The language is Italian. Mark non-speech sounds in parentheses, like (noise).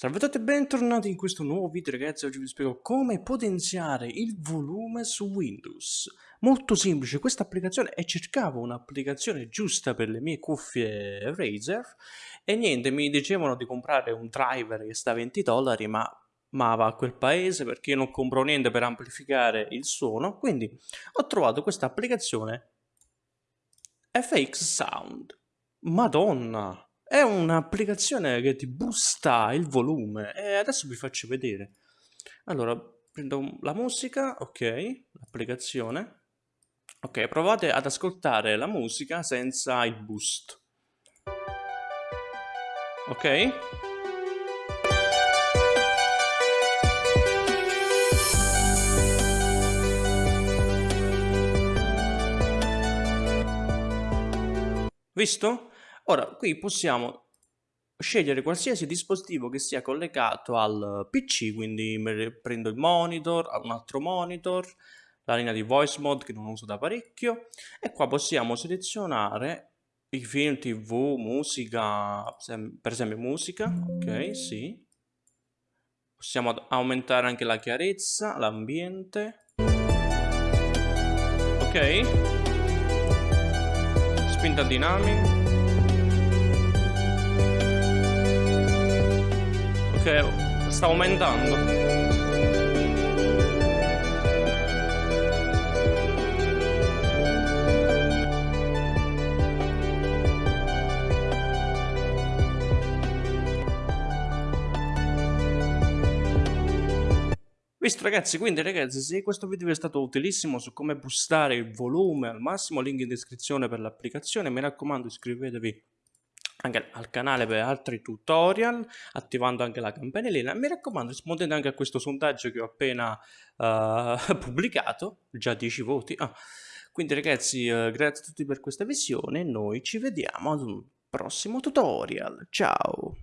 Salve a tutti e bentornati in questo nuovo video ragazzi, oggi vi spiego come potenziare il volume su Windows. Molto semplice questa applicazione e cercavo un'applicazione giusta per le mie cuffie Razer e niente, mi dicevano di comprare un driver che sta a 20 dollari ma ma va a quel paese perché io non compro niente per amplificare il suono, quindi ho trovato questa applicazione FX Sound. Madonna! È un'applicazione che ti boosta il volume e adesso vi faccio vedere. Allora, prendo la musica, ok, l'applicazione. Ok, provate ad ascoltare la musica senza il boost. Ok? Visto? Ora, qui possiamo scegliere qualsiasi dispositivo che sia collegato al PC, quindi prendo il monitor, un altro monitor, la linea di voice mode che non uso da parecchio e qua possiamo selezionare i film, tv, musica, per esempio musica, ok, sì. Possiamo aumentare anche la chiarezza, l'ambiente. Ok. Spinta dinamica. Che sta aumentando. Visto ragazzi, quindi ragazzi, se questo video vi è stato utilissimo su come boostare il volume al massimo, link in descrizione per l'applicazione, mi raccomando iscrivetevi anche al canale per altri tutorial, attivando anche la campanellina. Mi raccomando, rispondete anche a questo sondaggio che ho appena uh, (laughs) pubblicato, già 10 voti. Ah. Quindi ragazzi, uh, grazie a tutti per questa visione, noi ci vediamo ad un prossimo tutorial. Ciao!